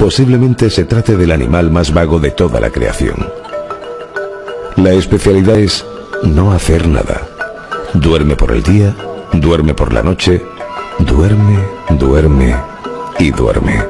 Posiblemente se trate del animal más vago de toda la creación. La especialidad es no hacer nada. Duerme por el día, duerme por la noche, duerme, duerme y duerme.